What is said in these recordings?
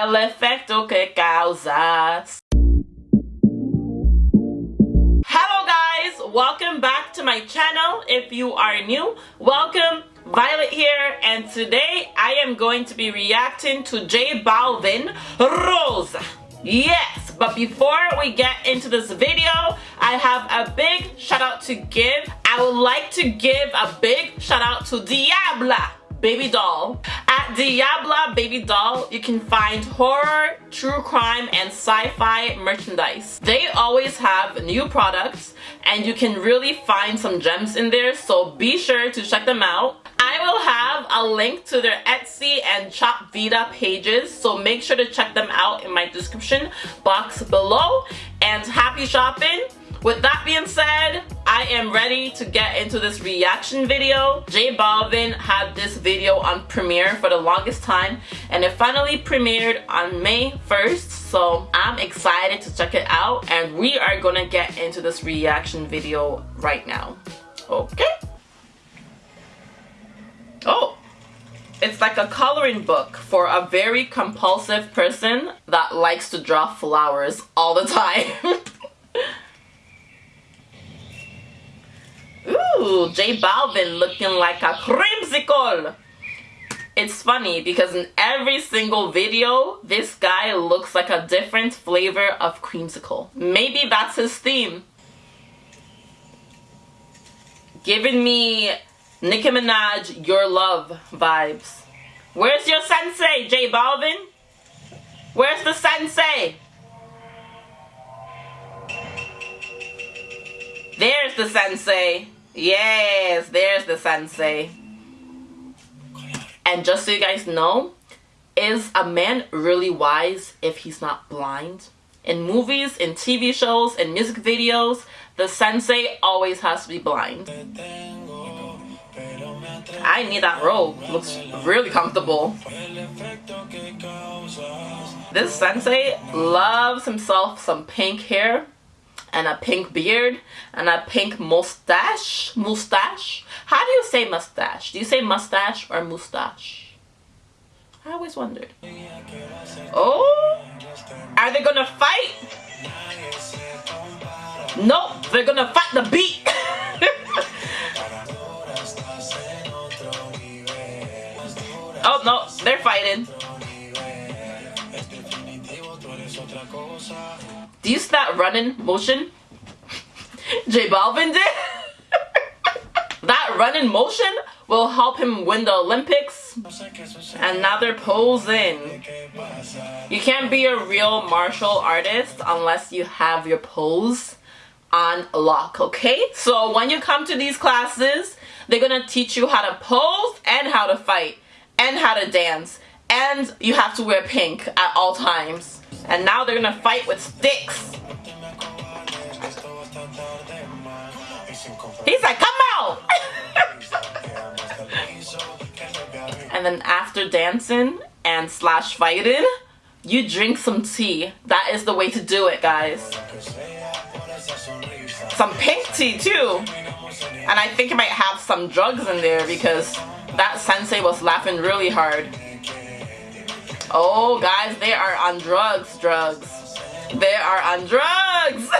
El efecto que causas. Hello guys, welcome back to my channel. If you are new, welcome. Violet here and today I am going to be reacting to J Balvin Rosa. Yes, but before we get into this video, I have a big shout out to give. I would like to give a big shout out to Diabla Baby Doll. At Diabla Baby Doll, you can find horror, true crime, and sci-fi merchandise. They always have new products and you can really find some gems in there, so be sure to check them out. I will have a link to their Etsy and Chop Vita pages, so make sure to check them out in my description box below. And happy shopping! With that being said, I am ready to get into this reaction video. J Balvin had this video on Premiere for the longest time and it finally premiered on May 1st so I'm excited to check it out and we are gonna get into this reaction video right now. Okay. Oh, it's like a coloring book for a very compulsive person that likes to draw flowers all the time. Ooh, J Balvin looking like a creamsicle. It's funny because in every single video, this guy looks like a different flavor of creamsicle. Maybe that's his theme. Giving me Nicki Minaj, Your Love vibes. Where's your sensei, J Balvin? Where's the sensei? There's the sensei. Yes, there's the sensei. And just so you guys know, is a man really wise if he's not blind? In movies, in TV shows, in music videos, the sensei always has to be blind. I need that robe. Looks really comfortable. This sensei loves himself some pink hair and a pink beard and a pink mustache. Mustache? How do you say mustache? Do you say mustache or mustache? I always wondered. Oh are they gonna fight? Nope they're gonna fight the beat. Oh no they're fighting do you see that running motion? J Balvin did? that running motion will help him win the Olympics. And now they're posing. You can't be a real martial artist unless you have your pose on lock, okay? So when you come to these classes, they're gonna teach you how to pose and how to fight and how to dance. And you have to wear pink at all times. And now they're gonna fight with sticks. He's like, come out! and then after dancing and slash fighting, you drink some tea. That is the way to do it, guys. Some pink tea too. And I think it might have some drugs in there because that sensei was laughing really hard. Oh, guys, they are on drugs, drugs. They are on drugs.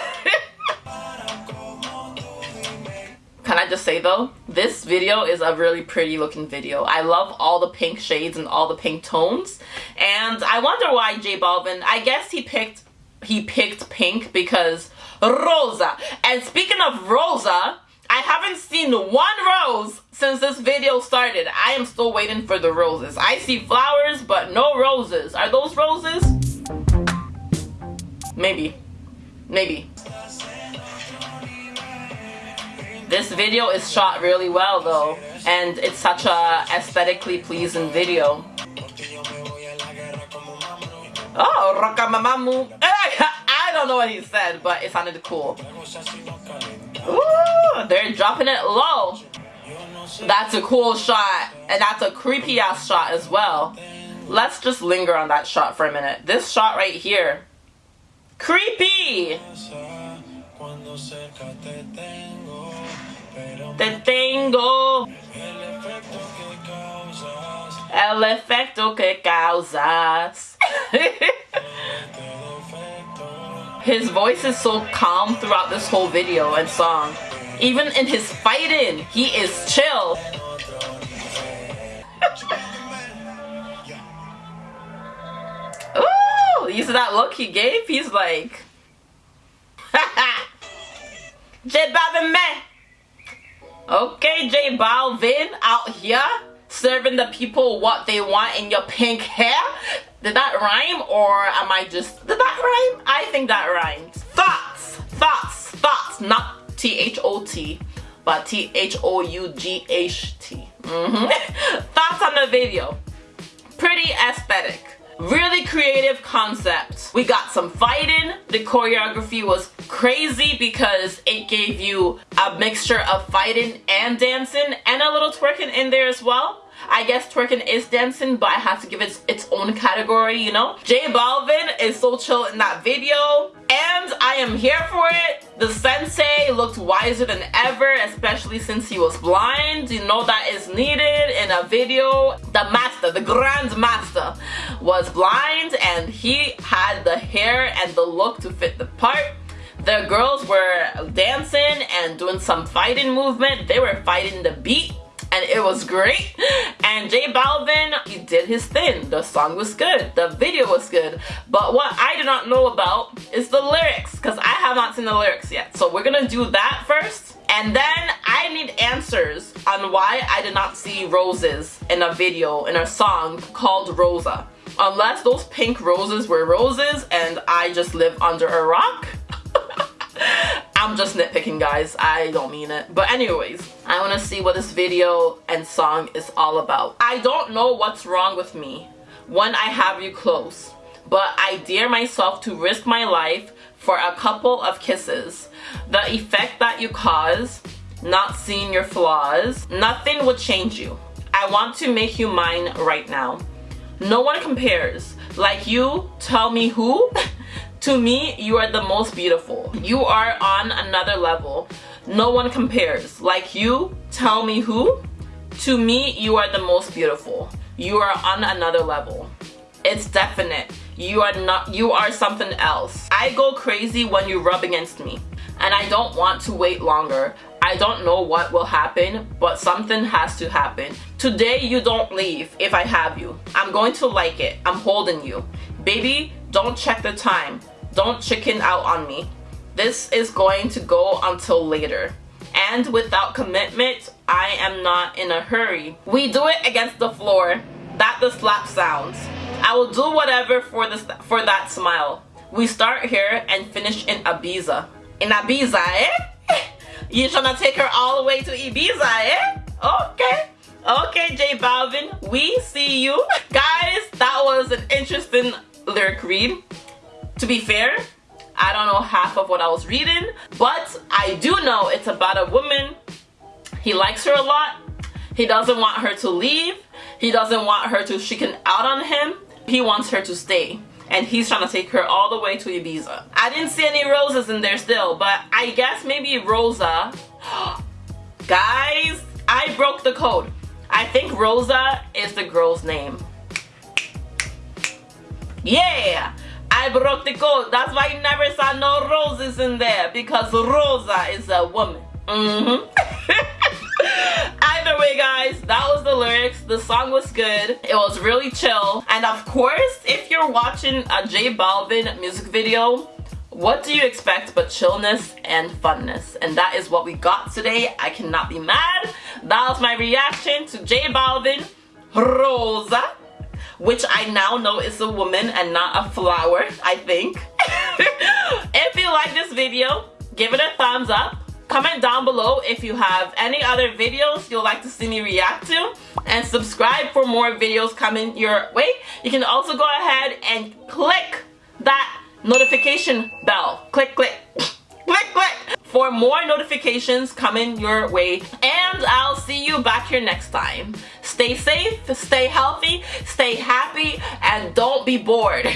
Can I just say though, this video is a really pretty looking video. I love all the pink shades and all the pink tones. And I wonder why J Balvin, I guess he picked he picked pink because Rosa. And speaking of Rosa, I haven't seen one rose since this video started. I am still waiting for the roses. I see flowers, but no roses. Are those roses? Maybe. Maybe. This video is shot really well though. And it's such a aesthetically pleasing video. Oh, Rokamamamu. I don't know what he said, but it sounded cool. Ooh, they're dropping it low. That's a cool shot. And that's a creepy ass shot as well. Let's just linger on that shot for a minute. This shot right here. Creepy! Te tengo. El efecto que causas. His voice is so calm throughout this whole video and song. Even in his fighting, he is chill. Ooh, you see that look he gave? He's like, J Balvin. Okay, J Balvin out here serving the people what they want in your pink hair. Did that rhyme or am I just, did that rhyme? I think that rhymes. Thoughts, thoughts, thoughts, not T-H-O-T, but T-H-O-U-G-H-T. Mm -hmm. thoughts on the video. Pretty aesthetic. Really creative concept. We got some fighting. The choreography was crazy because it gave you a mixture of fighting and dancing and a little twerking in there as well. I guess twerking is dancing, but I have to give it its own category, you know? J Balvin is so chill in that video, and I am here for it. The sensei looked wiser than ever, especially since he was blind. You know that is needed in a video. The master, the grand master, was blind, and he had the hair and the look to fit the part. The girls were dancing and doing some fighting movement. They were fighting the beat and it was great. And J Balvin he did his thing. The song was good. The video was good. But what I do not know about is the lyrics because I have not seen the lyrics yet. So we're gonna do that first and then I need answers on why I did not see roses in a video in a song called Rosa. Unless those pink roses were roses and I just live under a rock I'm just nitpicking guys, I don't mean it. But anyways, I want to see what this video and song is all about. I don't know what's wrong with me when I have you close, but I dare myself to risk my life for a couple of kisses. The effect that you cause, not seeing your flaws, nothing would change you. I want to make you mine right now. No one compares. Like you, tell me who? To me, you are the most beautiful. You are on another level. No one compares. Like you, tell me who? To me, you are the most beautiful. You are on another level. It's definite. You are not you are something else. I go crazy when you rub against me. And I don't want to wait longer. I don't know what will happen, but something has to happen. Today you don't leave if I have you. I'm going to like it. I'm holding you. Baby, don't check the time. Don't chicken out on me. This is going to go until later. And without commitment, I am not in a hurry. We do it against the floor. That the slap sounds. I will do whatever for this for that smile. We start here and finish in Ibiza. In Ibiza, eh? You trying to take her all the way to Ibiza, eh? Okay. Okay, J Balvin, we see you. Guys, that was an interesting lyric read. To be fair, I don't know half of what I was reading, but I do know it's about a woman. He likes her a lot. He doesn't want her to leave. He doesn't want her to chicken out on him. He wants her to stay. And he's trying to take her all the way to Ibiza. I didn't see any roses in there still, but I guess maybe Rosa. Guys, I broke the code. I think Rosa is the girl's name. Yeah! I broke the code. That's why you never saw no roses in there because Rosa is a woman. Mm-hmm. Either way, guys, that was the lyrics. The song was good. It was really chill. And of course, if you're watching a J Balvin music video, what do you expect but chillness and funness? And that is what we got today. I cannot be mad. That was my reaction to J Balvin, Rosa which I now know is a woman and not a flower, I think. if you like this video, give it a thumbs up. Comment down below if you have any other videos you'd like to see me react to. And subscribe for more videos coming your way. You can also go ahead and click that notification bell. Click, click, click, click for more notifications coming your way. And I'll see you back here next time. Stay safe, stay healthy, stay happy, and don't be bored.